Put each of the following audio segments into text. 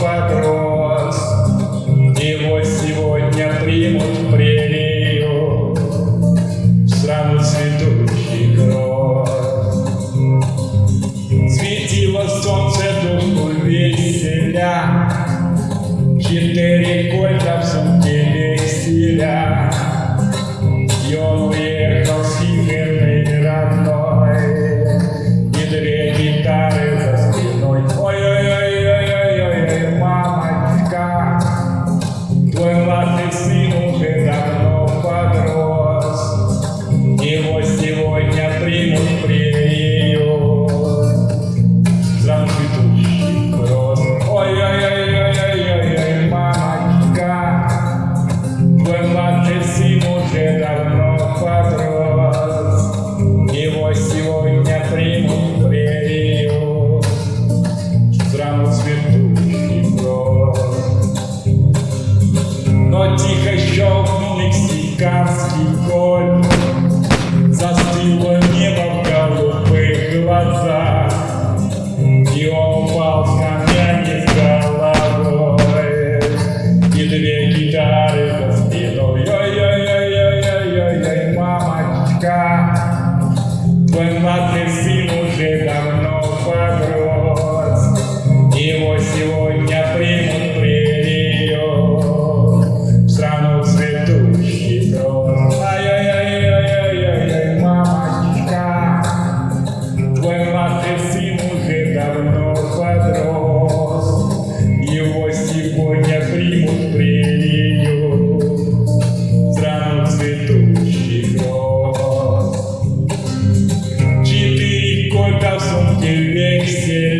подрос, его сегодня примут в прелию, в страну цветущий гроз. Светило солнце душу веселя, четыре кольца в сумке веселя, юные ela desse morrer. Buen mate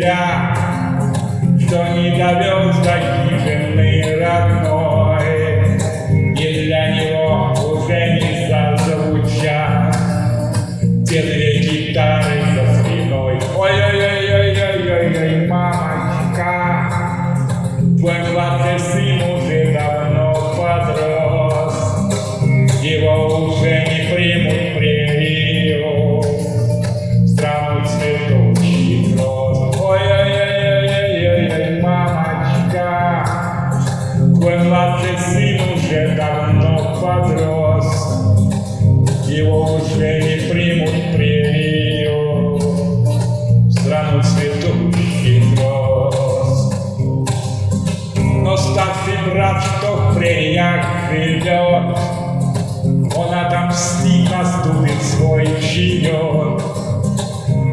себя, что не довез до мой сын уже давно подрос, Его уже не примут прерию. В страну цветущих роз. Но старший брат, что в прериях живет, Он отомстит, наступит свой черед.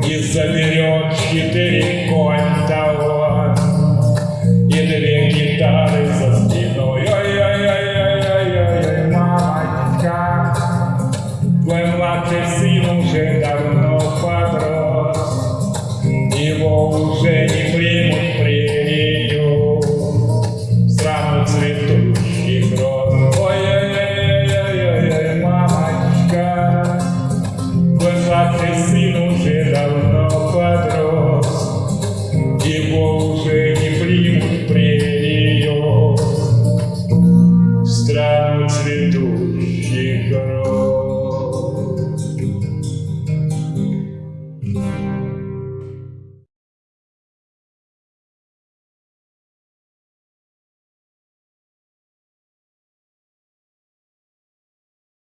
И заберет четыре Твой младший сын уже давно подрос, Его уже не примут прелью В страну цветущих роз. Ой, ой, ой, ой, ой, мамочка, твой младший сын уже давно подрос, Его уже не примут прелью В страну цветущих